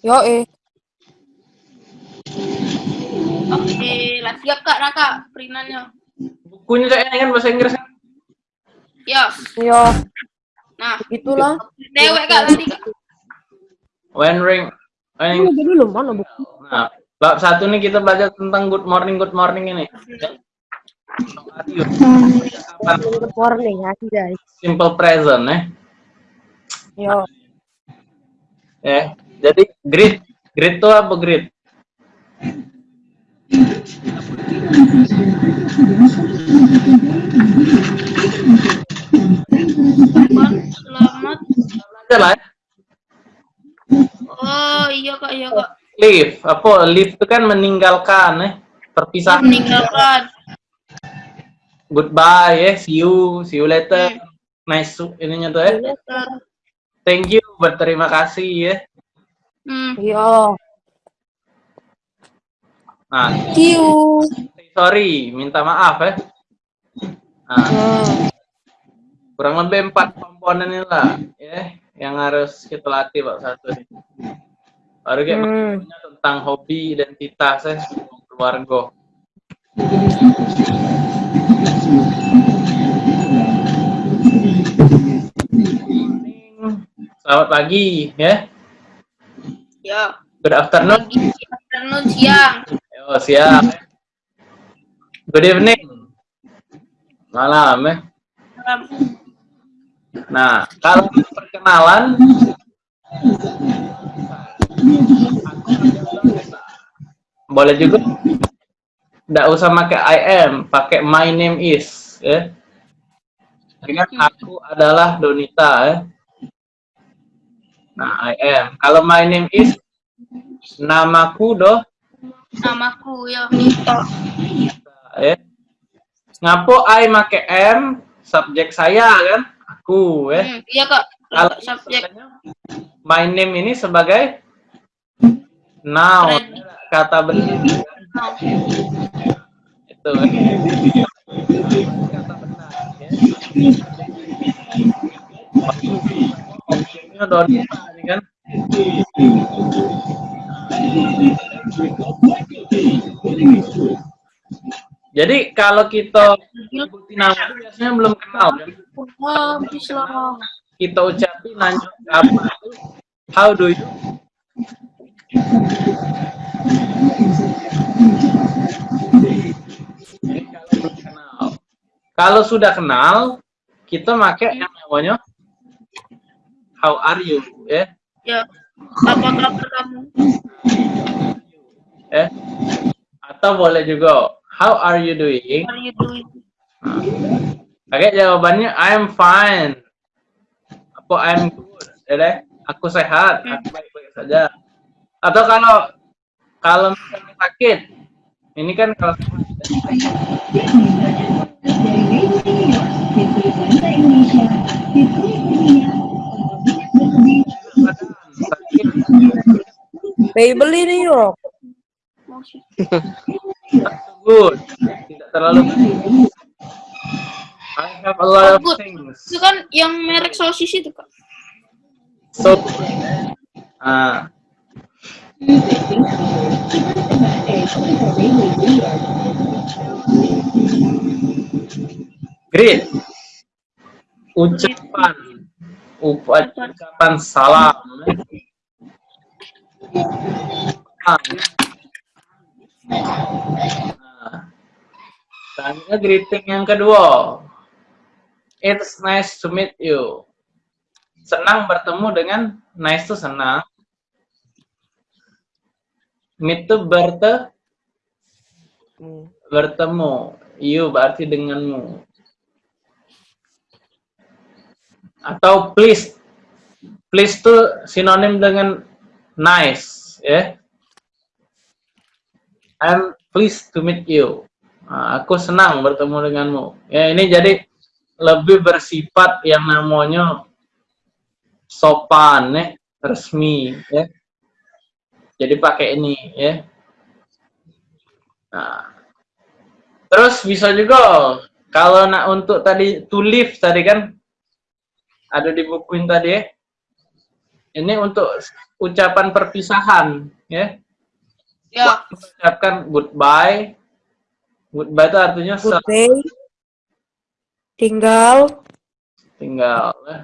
Yo eh. Oke, lah siap kak Raka perintannya. Bukunya saya kan bahasa Inggris. Ya, Yo, nah itulah. dewek kak tadi kak. When ring, when Ini dulu mana buku? Nah, bab satu nih kita belajar tentang good morning, good morning ini. Good morning, ya guys. Simple present, eh. Yo, Eh, jadi greet, greet tuh apa? Bang, Selamat. Lah. ya. Oh iya kak, iya kak. Leave, apa? Leave itu kan meninggalkan, eh. Perpisahan. Meninggalkan. Goodbye, eh. See you, see you later. Nice, su- ininya tuh, eh. Thank you, berterima kasih, ya. Hmm. yo. Nah, Kiu. sorry, minta maaf, eh. Nah, Hmm. kurang lebih empat komponen ini lah ya yang harus kita latih pak satu nih baru kayak Hmm. tentang hobi identitas ya keluarga selamat pagi ya Ya. good afternoon Pagi, afternoon, siang. oh siap good evening malam ya Malam. Nah, kalau perkenalan boleh juga tidak usah pakai I am, pakai my name is, ya. Dengan aku adalah Donita, ya. Nah, I am. Kalau my name is namaku doh, Namaku ya Nita. ya. Ngapo I make am, subjek saya kan, aku, ya. Hmm, iya kak. Kalau Subjek. my name ini sebagai noun kata benda No. itu kata Objeknya Donita ini kan. Jadi kalau kita sebutin nama biasanya belum kenal kan lah. kita ucapin nanya apa how do you? Jadi kalau belum kenal. Kalau sudah kenal, kita pakai yang namanya how are you, ya, Ya. Apa kabar kamu? eh. Atau boleh juga how are you doing? What are you doing? Pakai jawabannya I'm fine. Apa I'm good, ya deh. Aku sehat, aku baik-baik saja. Atau kalau kalau misalnya sakit, ini kan kalau sakit Bayi beli nih yo. Oh, shit. good, tidak terlalu. I have a lot of Good. things. Itu kan yang merek sosis itu kak. So, ah, great. Ucapan, ucapan salam. Selanjutnya greeting yang kedua. It's nice to meet you. Senang bertemu dengan nice itu senang. Meet itu berte bertemu. You berarti denganmu. Atau please. Please itu sinonim dengan nice, ya. I'm pleased to meet you. Nah, aku senang bertemu denganmu. Ya, ini jadi lebih bersifat yang namanya sopan, ya, resmi, ya. Jadi pakai ini, ya. Nah, terus bisa juga kalau nak untuk tadi to live tadi kan ada di bukuin tadi ya. ini untuk ucapan perpisahan, ya. Ya. Ucapkan goodbye. Goodbye itu artinya Good se- day. Tinggal. tinggal. ya.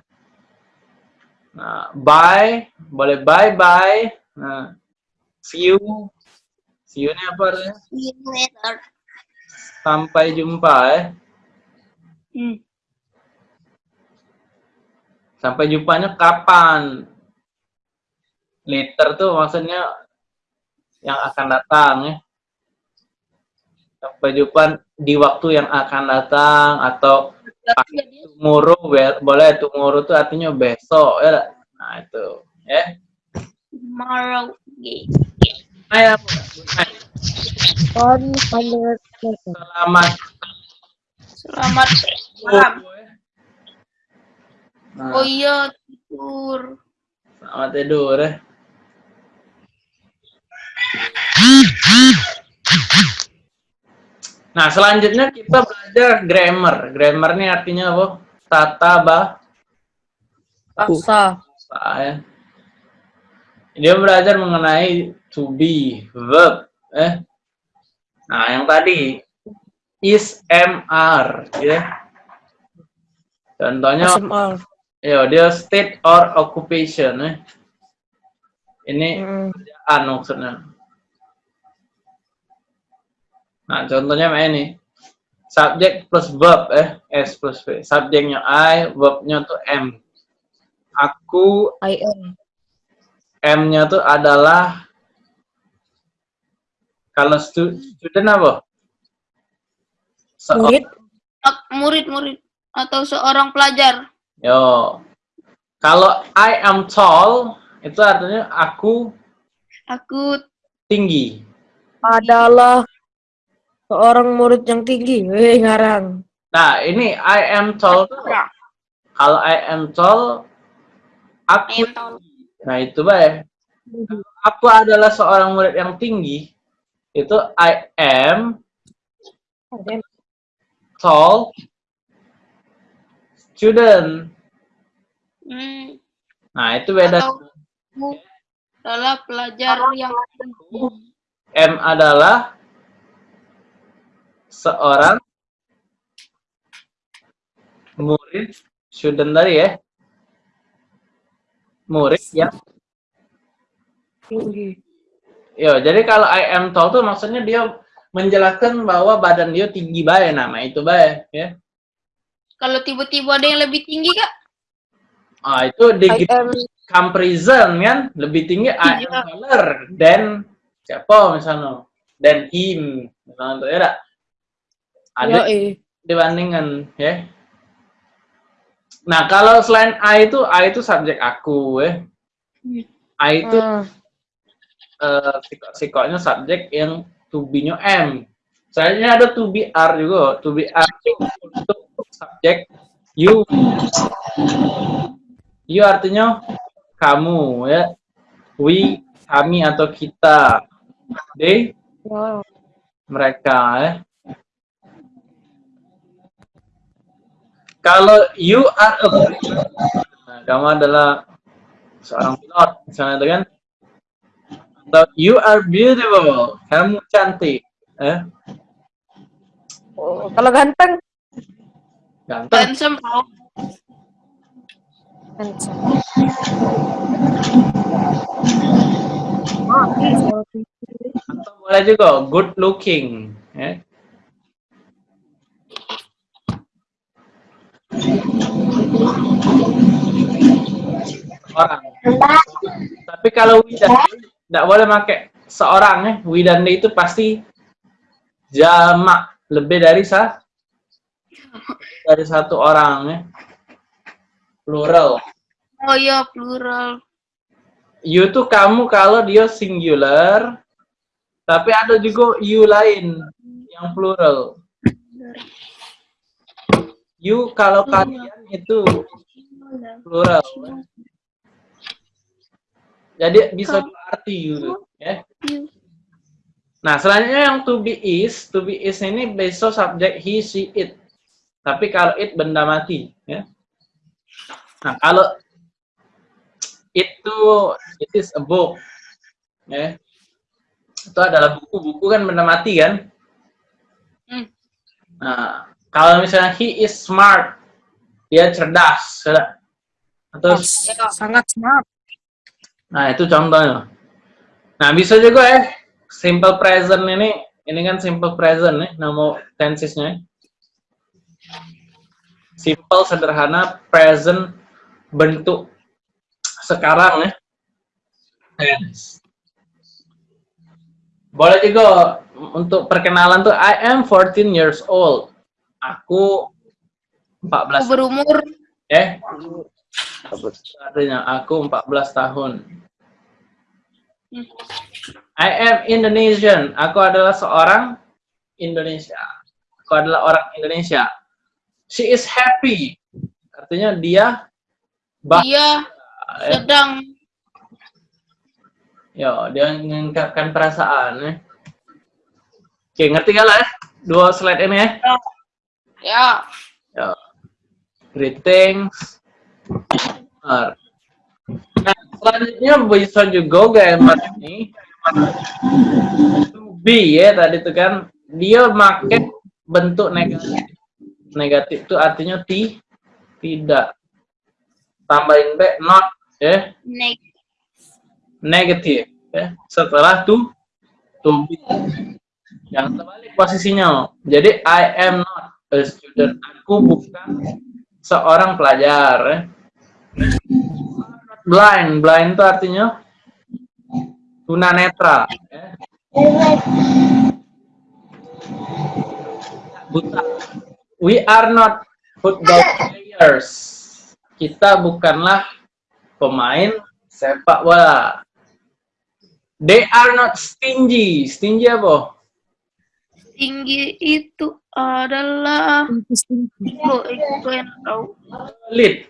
Nah, bye, boleh bye bye. Nah, see you. See you ini apa artinya? See you later. Sampai jumpa ya. Hmm. Sampai jumpanya kapan? Later tuh maksudnya yang akan datang ya. Sampai jumpa di waktu yang akan datang atau tomorrow be- boleh tomorrow tuh artinya besok ya. Nah itu ya. tomorrow. Ya, percent. Selamat Selamat malam. Nah, Oh iya, tidur. selamat tidur ya. Nah, selanjutnya kita belajar grammar. Grammar ini artinya apa? Tata bahasa Paksa. ya. Dia belajar mengenai to be, verb. Eh. Nah, yang tadi is, am, are. Ya. Contohnya, SMR. ya dia state or occupation. Eh. Ini Hmm. kerjaan maksudnya. Nah, contohnya kayak ini. Subjek plus verb, eh. S plus V. Subjeknya I, verbnya tuh M. Aku, I am. M-nya tuh adalah kalau stu- student apa? Seorang, Murid. Murid-murid atau seorang pelajar. yo. Kalau I am tall, itu artinya aku Aku tinggi. Adalah seorang murid yang tinggi. Weh, ngarang. Nah, ini I am tall tuh, ya, kalau I am tall, aku ayo tahu. Nah, itu baik. Aku adalah seorang murid yang tinggi. Itu I am tall student. Hmm. Nah, itu beda. Atau adalah pelajar yang tinggi. M adalah seorang murid student tadi ya. Murid yang Tinggi. Yo, jadi kalau I am tall tuh maksudnya dia menjelaskan bahwa badan dia tinggi baik nama itu baik ya. Kalau tiba-tiba ada yang lebih tinggi, Kak? Ah, itu di I am comparison kan lebih tinggi I am Iya. taller than siapa misalnya than him misalnya tuh ya tak? Ada dibandingkan ya. Nah kalau selain I itu I itu subjek aku ya. I itu Hmm. eh, sikok-sikoknya subjek yang to be-nya M. Selanjutnya ada to be are juga. To be are itu untuk subjek you. You artinya kamu ya. We kami atau kita. They Wow. mereka ya kalau you are a pilot, nah, kamu adalah seorang pilot misalnya itu kan. Atau you are beautiful kamu cantik eh Oh, kalau ganteng? Ganteng. Handsome, handsome. Atau boleh juga good looking ya orang. Tapi kalau widandi tidak boleh pakai seorang ya widandi itu pasti jamak. Lebih dari sa dari satu orang ya plural. Oh iya, plural. you tuh kamu kalau dia singular tapi ada juga you lain yang plural. You kalau kalian itu plural jadi bisa dua arti you tuh, ya You. nah selanjutnya yang to be is to be is ini besok subjek he she it tapi kalau it benda mati ya nah kalau itu it is a book. Ya. Itu adalah buku-buku kan benda mati kan? Hmm. Nah, kalau misalnya he is smart, dia cerdas. Atau Ya. Sangat smart. Nah, itu contohnya. Nah, bisa juga ya, simple present ini, ini kan simple present nih, nama tensesnya. Simple, sederhana, present, bentuk sekarang ya. Tense. Boleh juga untuk perkenalan tuh, I am 14 years old. Aku 14 Aku berumur eh artinya aku 14 tahun. Hmm. I am Indonesian. Aku adalah seorang Indonesia. Aku adalah orang Indonesia. She is happy. Artinya dia bah dia eh, sedang ya dia mengungkapkan perasaan ya. Oke, ngerti gak lah ya? Dua slide ini ya. ya Ya. Greetings. Nah, selanjutnya bisa juga gambar ini. To be ya tadi itu kan dia make bentuk negatif. Negatif itu artinya ti tidak. Tambahin b not ya naik negatif ya. Setelah to to be. Yang terbalik posisinya. Jadi I am not a student. Aku bukan seorang pelajar. Blind, blind itu artinya tunanetra. Buta. We are not football players. Kita bukanlah pemain sepak bola. They are not stingy. Stingy apa? Tinggi itu adalah yang tahu Pelit.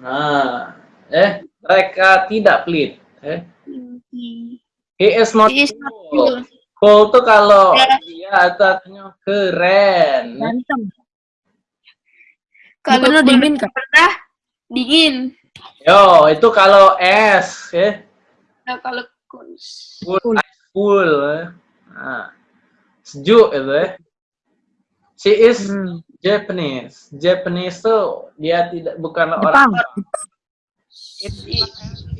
Nah, eh mereka tidak pelit. Eh, tinggi he is not He is not cool. cool. Cool tuh kalau Ya. dia artinya keren. Ganteng. kalau Bukannya dingin, Kak? pernah dingin Yo, itu kalau es, ya. nah, kalau Cool, Cool. cool. eh. Nah, sejuk itu ya. She is Hmm. Japanese. Japanese tuh dia tidak bukanlah Jepang. orang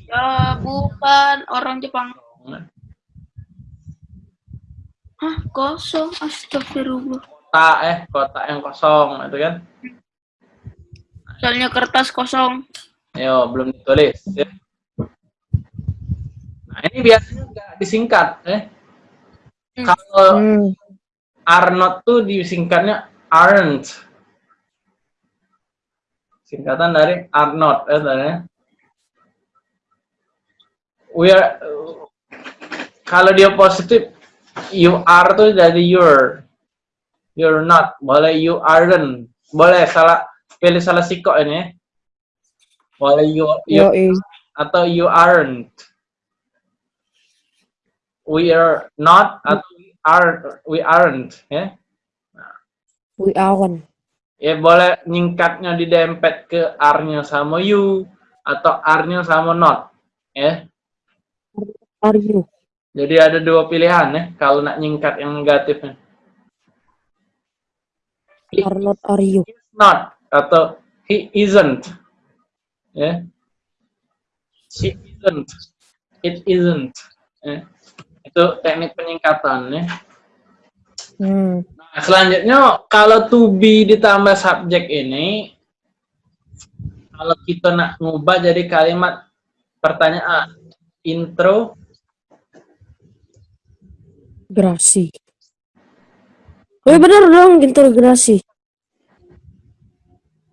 ya bukan orang Jepang Jepang. Hah, kosong. Astagfirullah. Kota eh kota yang kosong itu kan. Soalnya kertas kosong. Yo, belum ditulis. Ya. Nah, ini biasanya nggak disingkat. Eh. Hmm. Kalau Hmm. are not tuh disingkatnya aren't. Singkatan dari are not. Eh, tadi. We are, kalau dia positif, you are tuh dari you're. You're not. Boleh you aren't. Boleh salah pilih salah sikok ini. ya. Boleh you, you Yoi. atau you aren't. We are not atau we are we aren't ya. We awan. Ya boleh nyingkatnya didempet ke are-nya sama you atau are-nya sama not ya. Are you? Jadi ada dua pilihan ya kalau nak nyingkat yang negatifnya. He Are not are you? is not atau he isn't ya. She isn't. It isn't. Ya. Itu teknik penyingkatan ya. Hmm. Nah, selanjutnya kalau to be ditambah subjek ini kalau kita nak ngubah jadi kalimat pertanyaan intro Grasi. Oh iya bener dong, integrasi.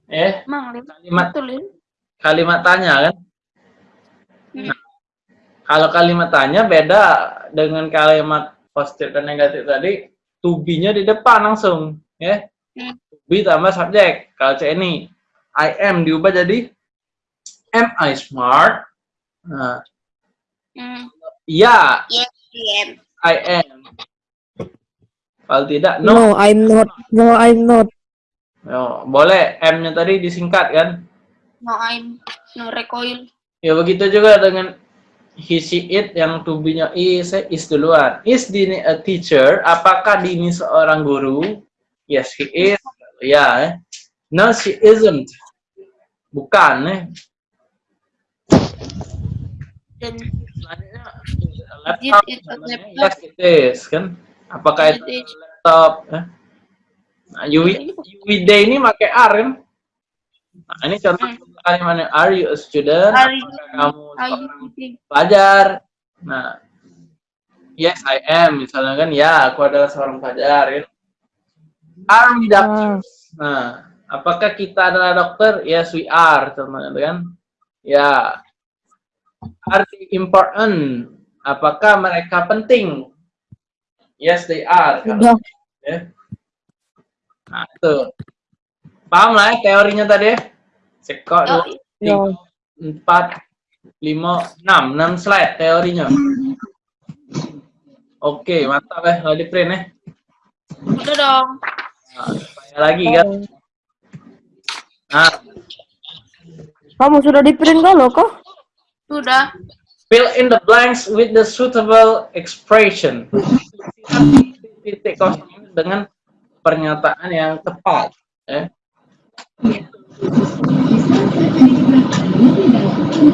eh kalimat kalimat tanya kan Hmm. Nah, kalau kalimat tanya beda dengan kalimat positif dan negatif tadi to be-nya di depan langsung ya Hmm. to be tambah subjek kalau C ini I am diubah jadi am I smart nah Hmm. iya Yes, yes. I am. Kalau tidak, no. No, I'm not. No, I'm not. Yo, boleh M-nya tadi disingkat kan? No, I'm no recoil. Ya begitu juga dengan he, she, it yang to be-nya is, is duluan. Is Dini a teacher? Apakah Dini seorang guru? Yes, he is. Ya, eh. No, she isn't. Bukan, eh. Dan Selanjutnya, It laptop. laptop. Yes, it is, kan? Apakah It itu laptop? Eh? Nah, Yui, Yui Day ini pakai R, kan? Nah, ini contoh kalimatnya. Are you a student? Are you- Apakah kamu are you pelajar. Nah, yes I am misalnya kan, ya aku adalah seorang pelajar. Kan? Are we doctors? Nah, apakah kita adalah dokter? Yes we are, teman-teman kan? Ya. Are they important? Apakah mereka penting? Yes they are. Udah. Ya. Nah, itu. Paham lah ya teorinya tadi ya? Sekok dua, Oh, tiga, empat, lima, enam, enam slide teorinya. Oke, mantap ya, kalau di print ya. udah dong. Nah, supaya lagi kan. Nah, Kamu sudah di print kalau kok? Sudah. fill in the blanks with the suitable expression. Titik kosong dengan pernyataan yang tepat. Ya.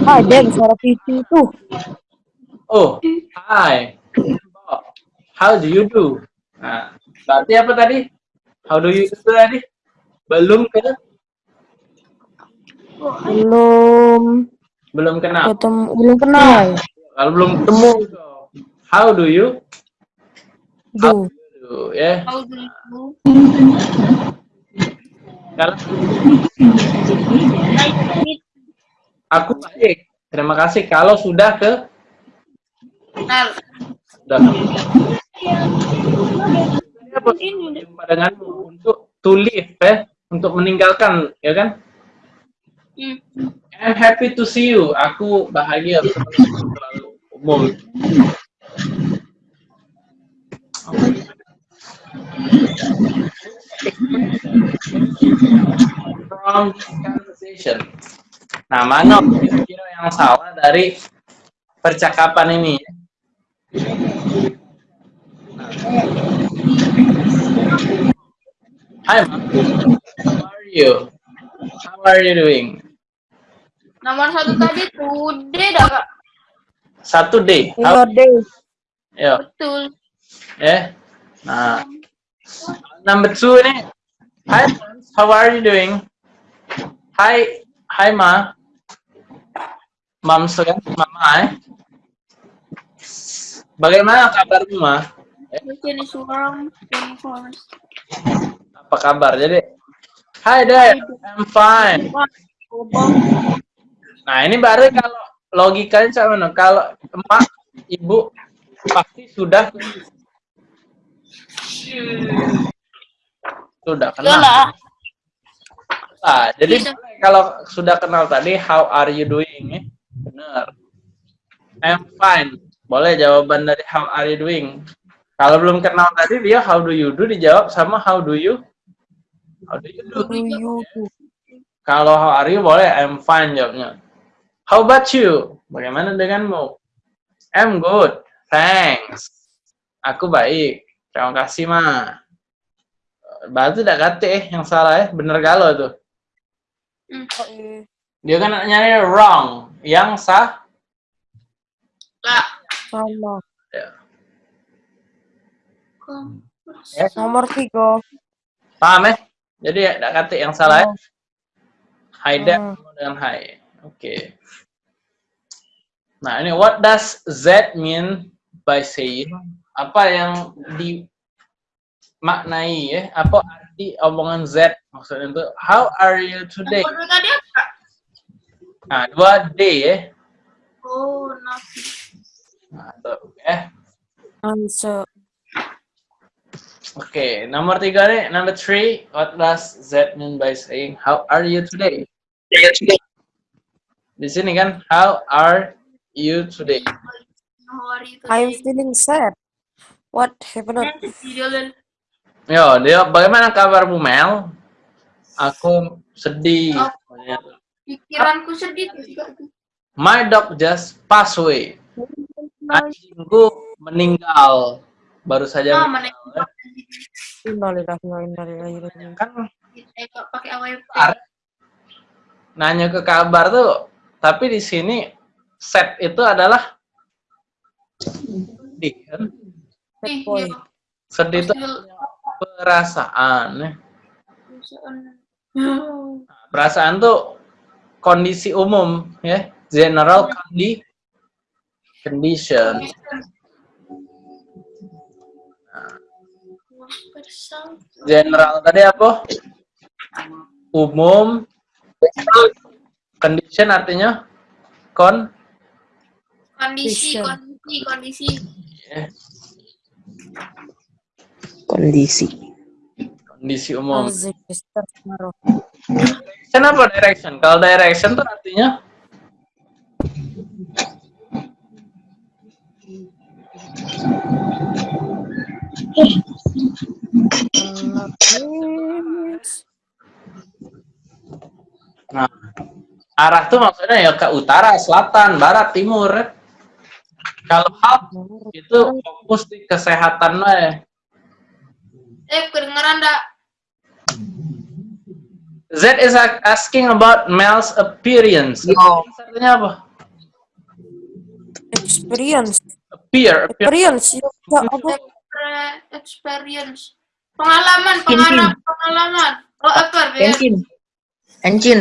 Ah, Dan suara pici tuh. Oh, hi. How do you do? Nah, berarti apa tadi? How do you do tadi? Belum ke? Belum Belum kenal. ketemu, belum kenal. Kalau belum ketemu, how do you? Do? How do you do? Kalau Nice to aku baik. Terima kasih. Kalau sudah ke sudah. Jumpa denganmu untuk to leave ya, untuk meninggalkan ya kan? Hmm. I'm happy to see you. Aku bahagia selalu umum. From conversation. Nah, mana kira-kira yang salah dari percakapan ini? Hi, Ma. How are you? How are you doing? Nomor satu tadi today dah kak. Satu day. How, Dave. ya, Betul. ya. Nah, number two ini. Hi, friends. How are you doing? Hi, hi, Ma. Mam kan? Mama, eh. Bagaimana kabarmu, Ma? Apa kabar? Jadi, Hi, Dad. I'm fine. Nah, ini baru kalau logikanya sama mana? Kalau emak, ibu pasti sudah sudah kenal. Yalah. Nah, jadi Bisa. kalau sudah kenal tadi how are you doing? Eh? Benar. I'm fine. Boleh jawaban dari how are you doing. Kalau belum kenal tadi dia how do you do dijawab sama how do you how do you do. Do you do? Kalau how are you boleh I'm fine jawabnya. How about you? Bagaimana denganmu? I'm good. Thanks. Aku baik. Terima kasih, Ma. Berarti tidak kate eh yang salah eh. Bener galau tuh. Dia kan nyari wrong. Yang sah. Lah. Sama. Kom- Ya. Nomor tiga. Paham eh? Jadi ya tidak kate yang salah eh. Hi dad Hmm. dengan hi. Oke. Nah, ini what does Z mean by saying? Apa yang dimaknai ya? Apa arti omongan Z? Maksudnya itu how are you today? Tadi apa? Nah, dua day ya. Oh, nasi. Nah, tuh, ya. Answer. Oke, nomor tiga nih, number three. What does Z mean by saying how are you today? Di sini kan, how are you today? How are you I'm today? feeling sad. What happened? Yo, dia bagaimana kabarmu Mel? Aku sedih. Oh. Pikiranku sedih juga. My dog just passed away. Anjingku meninggal. Baru saja Ah, meninggal. Innalillahi wa inna ilaihi raji'un. Kan Eh, pakai nanya ke kabar tuh, tapi di sini set itu adalah sedih kan? Sedih itu Perasaan. ya. Hmm. Perasaan tuh kondisi umum ya, general condi condition. General tadi apa? Umum. Condition artinya kon Kondisi, kondisi, kondisi. ya, kondisi kondisi umum. Direction apa direction? Kalau direction tuh artinya. Nah, arah tuh maksudnya ya ke utara, selatan, barat, timur. Kalau health itu fokus di kesehatan ya. Eh, kedengeran enggak? Z is asking about Mel's appearance. Appearance Artinya apa? Experience. Appear, appear. Experience. Ya, apa? Experience. Pengalaman, pengalaman, pengalaman. Oh, apa? Ya. Encin Encin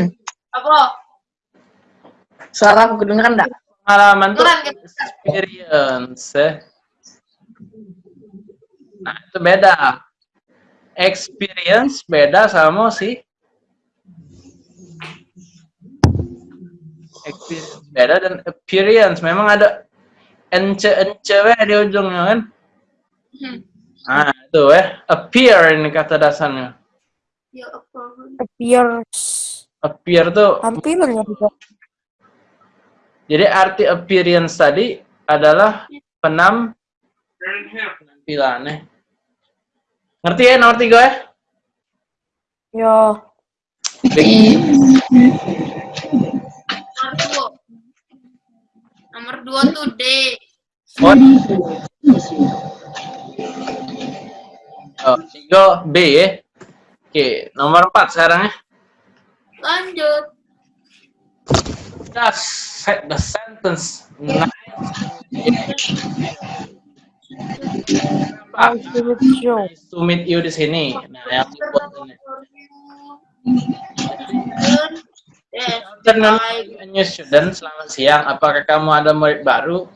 Apa? suara aku kedengeran enggak Pengalaman tuh experience. ya. Nah, itu beda. Experience beda sama si experience beda dan appearance memang ada ence ence weh di ujungnya kan Hmm. nah itu eh appear ini kata dasarnya Ya? Appearance. appear tuh Tampilannya juga. jadi arti appearance tadi adalah penam penampilan eh. Ngerti ya nomor tiga ya Ya. Nomor dua. Nomor dua tuh D. Oh. Oh, tiga B ya. Oke, nomor empat sekarang ya. Lanjut. Just set the sentence. Nah, Nice you. Nice to meet you di sini. Nah, yang dibuat ini. Afternoon, new student. Selamat siang. Apakah kamu ada murid baru?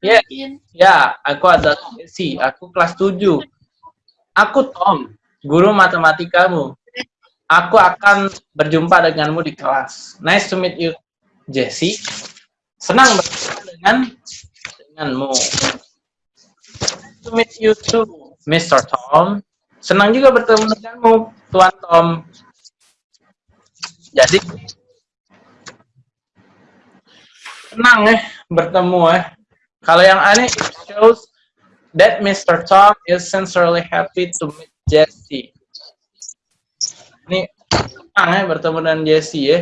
Yes. Ya, aku ada si. Aku kelas 7. Aku Tom, guru matematikamu. Aku akan berjumpa denganmu di kelas. Nice to meet you, Jessie. Senang berjumpa dengan denganmu. To meet you too, Mr. Tom. Senang juga bertemu denganmu, Tuan Tom. Jadi senang eh bertemu eh. Kalau yang aneh it shows that Mr. Tom is sincerely happy to meet Jessie. Ini senang ya bertemu dengan Jessie ya.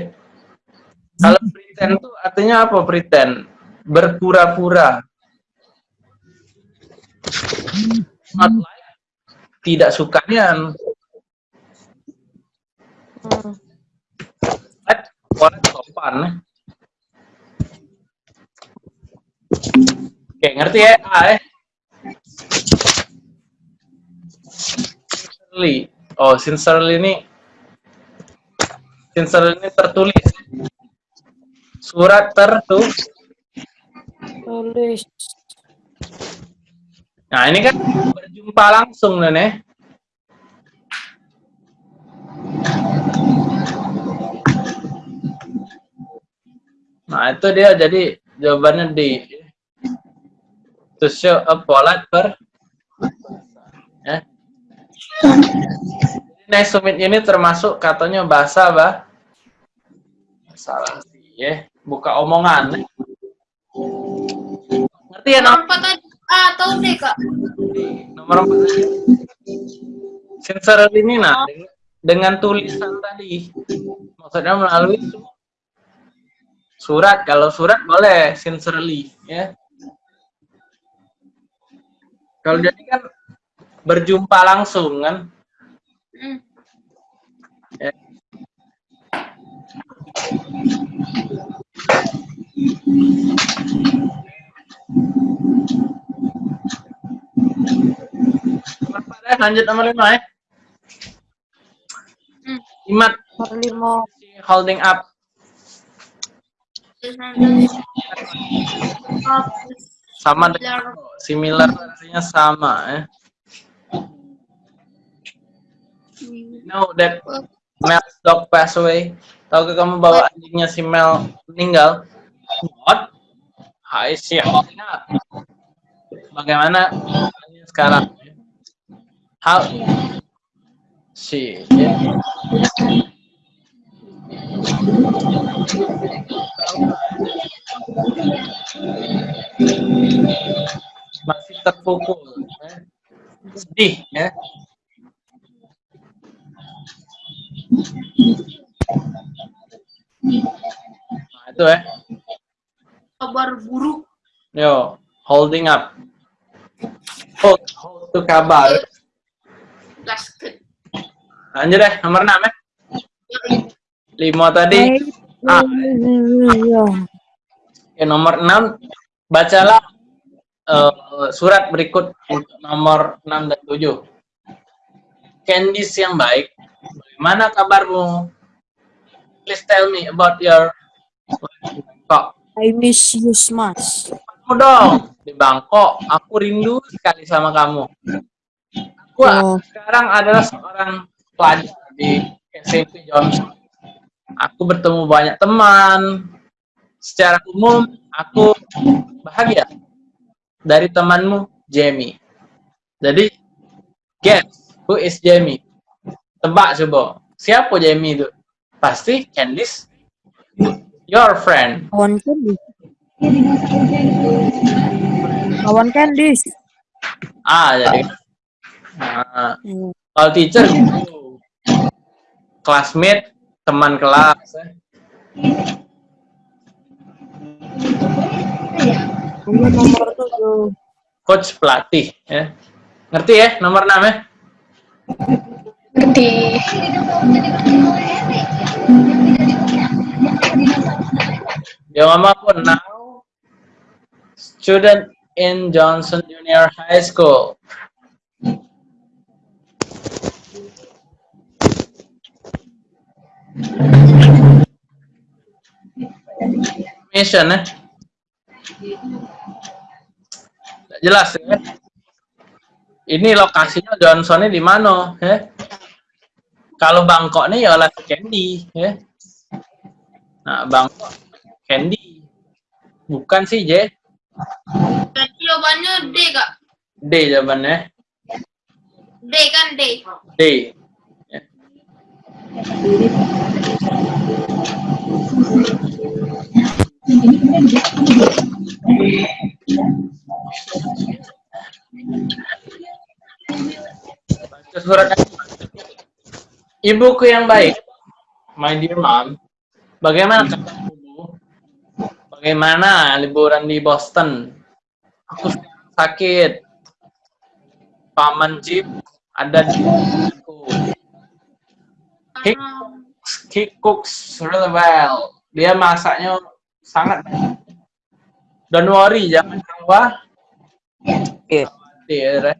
Kalau pretend itu artinya apa pretend? Berpura-pura. Not like, tidak sukanya. Hmm. Like, orang sopan. Oke, ngerti ya? A eh. Sincerely. Oh, sincerely ini sincerely ini tertulis. Surat tertulis. Nah, ini kan berjumpa langsung nih. nih. Nah, itu dia jadi jawabannya di to show a polite per ya. To meet you ini termasuk katanya bahasa bah salah sih ya buka omongan ngerti ya Nomor nom- empat aja. A atau D, Kak? nomor empat sincerely ini nah dengan, dengan tulisan tadi maksudnya melalui Surat, kalau surat boleh sincerely, ya. Kalau jadi kan berjumpa langsung kan. Hmm. Ya. Ya, lanjut nomor lima ya. Hmm. Imat Nomor lima. holding up. Sama dengan similar artinya sama ya. Know that Mel's dog pass away. Tahukah kamu bahwa anjingnya si Mel meninggal? What? Hai si holding up. Bagaimana sekarang? How? Si. Masih terpukul. ya. Sedih ya. Nah, itu ya. Kabar buruk. Yo, holding up. Hold, hold to kabar. Gasket. Lanjut deh, nomor 6 ya. Lima tadi. Ah. Oke, nomor 6. Bacalah eh, surat berikut untuk nomor 6 dan 7. Candice yang baik, bagaimana kabarmu? Please tell me about your Kok, I miss you much. kamu dong di Bangkok. Aku rindu sekali sama kamu. Aku Oh. sekarang adalah seorang pelajar di SMP Johnson. Aku bertemu banyak teman. Secara umum, aku bahagia dari temanmu, Jamie. Jadi, guess who is Jamie? Tebak coba. Siapa Jamie itu? Pasti Candice. Your friend. Kawan Candice. Kawan Candice. Ah, jadi. Nah, kalau teacher gitu. Classmate, teman kelas. nomor tujuh. Coach pelatih. Ya. Ngerti ya nomor 6 ya? Ngerti. Ngomong apa? Now, student in Johnson Junior High School. Mission ya? Nggak jelas ya? Ini lokasinya Johnsonnya di mana? Ya? Kalau Bangkok nih ya oleh Candy, ya. Nah, Bangkok Candy. Bukan sih, J. Jawabannya D, Kak. D jawabannya. D kan D. D. Surat Ibuku yang baik, my dear mom, bagaimana kabarmu? Bagaimana liburan di Boston? Aku sakit. Paman Jeep ada di aku. He, he cooks really well. Dia masaknya sangat baik. Don't worry, jangan khawatir. Iya. Khawatir. eh.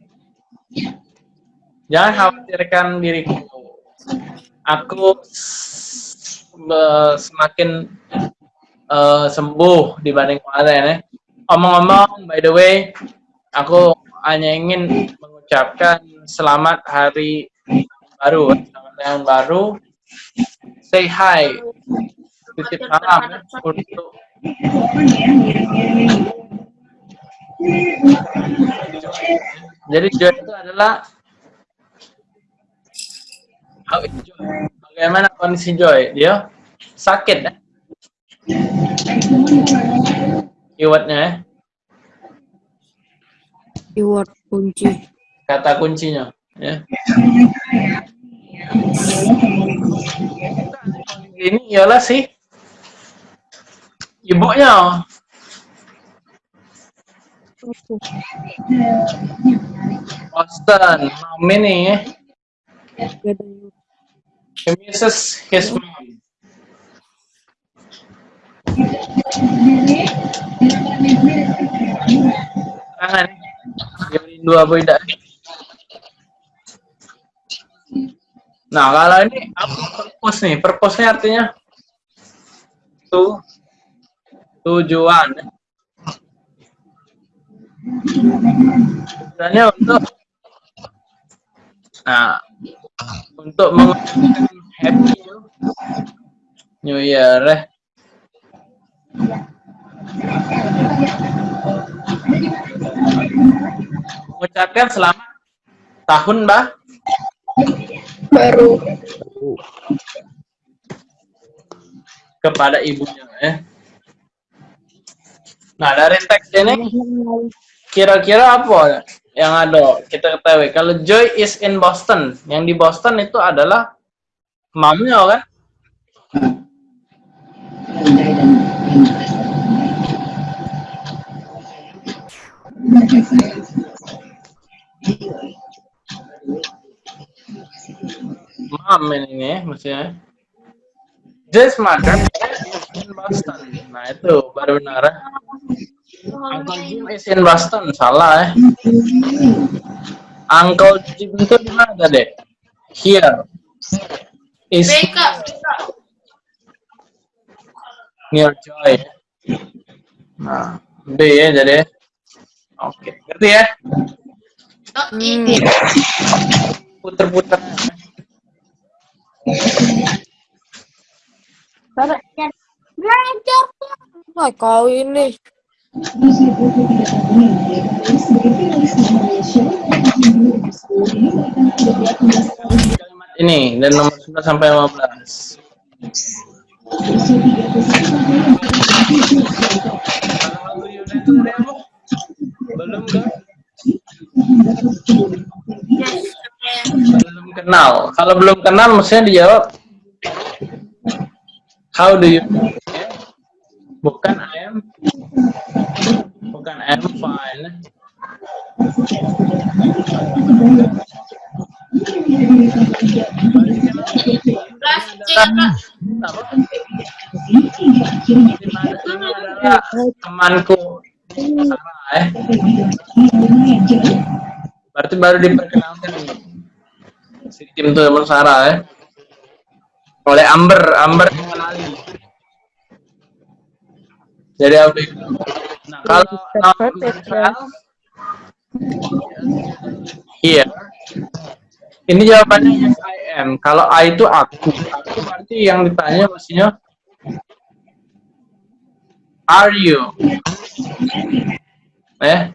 Jangan khawatirkan diriku. Aku semakin eh, sembuh dibanding kemarin ya. Omong-omong, by the way, aku hanya ingin mengucapkan selamat hari baru, selamat tahun baru. Say hi, titip salam untuk jadi joy itu adalah how is joy? Bagaimana kondisi joy? Dia sakit ya? Keywordnya ya, Keyword kunci. kata kuncinya ya. Ini ialah si Ibunya. Boston. Mami nih. He misses his mom. Tangan. Dia rindu apa tidak? Nah, kalau ini apa purpose nih? Purpose-nya artinya tu tujuan. Tujuannya untuk nah untuk mengucapkan happy New Year eh. Mengucapkan selamat tahun, Mbak. Baru. kepada ibunya ya. Nah dari teks ini kira-kira apa yang ada kita ketahui kalau Joy is in Boston yang di Boston itu adalah mamnya kan mam ini ya maksudnya mother is in Boston nah itu baru benar. Uncle Jim is in Boston salah ya Uncle Jim itu di mana tadi here is. BK. near Joy nah B ya jadi oke ngerti ya Oh, ini. puter-puter Belajar. Nah, kau ini. ini dan nomor 11 sampai 15 Kalau lagu Yuna itu dari apa? Belum kan? Yes. Belum kenal. Kalau belum kenal mestinya dijawab How do you. Bukan I am Bukan I am fine. Temanku eh. Berarti baru diperkenalkan Kim tuh teman Sarah ya. Oleh Amber, Amber mengenali. Jadi apa? Nah, kalau Here. Ini jawabannya yes I am. Kalau I itu aku. Aku berarti yang ditanya mestinya Are you? Eh?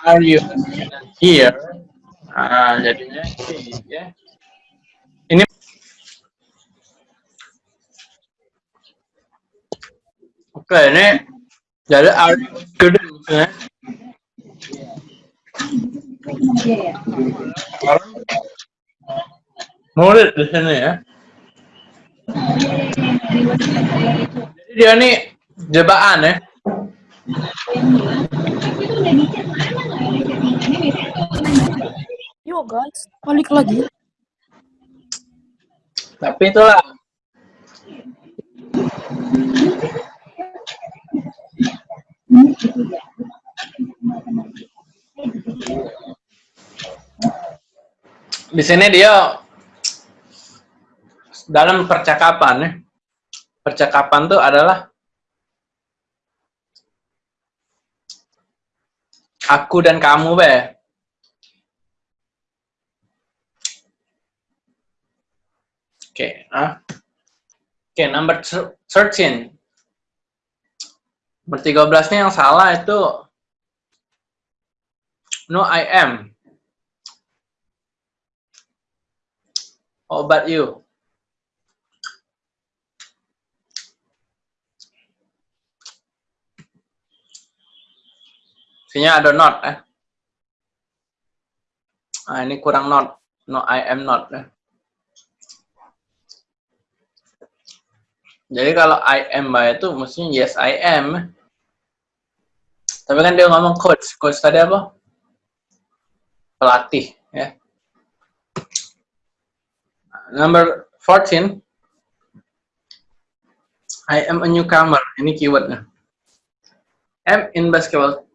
Are you here? Ah, jadinya ya. Ini Oke, ini jadi you student ya. Murid di sini ya. Jadi dia nih jebakan ya. Yuk guys, balik lagi. Tapi itulah di sini dia dalam percakapan ya. Percakapan itu adalah aku dan kamu be. Oke, ah. Oke, number 13. Nomor 13 nya yang salah itu no I am. How about you? Sini ada not eh. Ah, ini kurang not. No I am not eh. Jadi kalau I am by itu mestinya yes I am. Tapi kan dia ngomong coach. Coach tadi apa? Pelatih, ya. Number 14. I am a newcomer. Ini keywordnya. am in basketball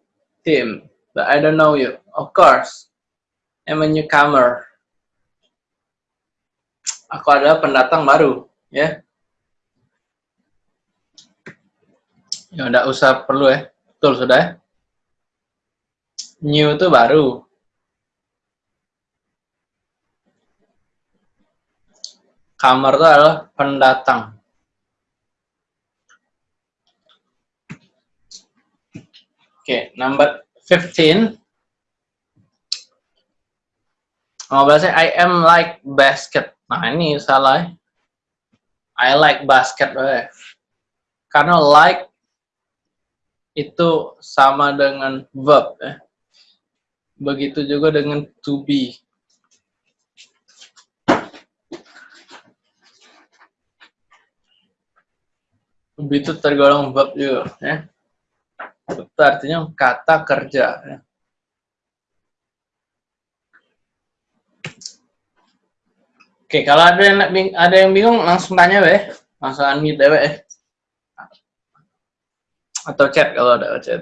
team, but I don't know you. Of course. I'm a newcomer. Aku adalah pendatang baru, ya. Ya udah usah perlu ya. Betul sudah ya. New itu baru. Kamar itu adalah pendatang. Oke, number 15. Oh, bahasa I am like basket. Nah, ini salah. ya. I like basket. Karena like itu sama dengan verb. Ya. Begitu juga dengan to be. To be itu tergolong verb juga. Ya. Itu artinya kata kerja. Ya. Oke, kalau ada yang ada yang bingung langsung tanya weh, langsung unmute deh weh. Atau chat kalau ada chat.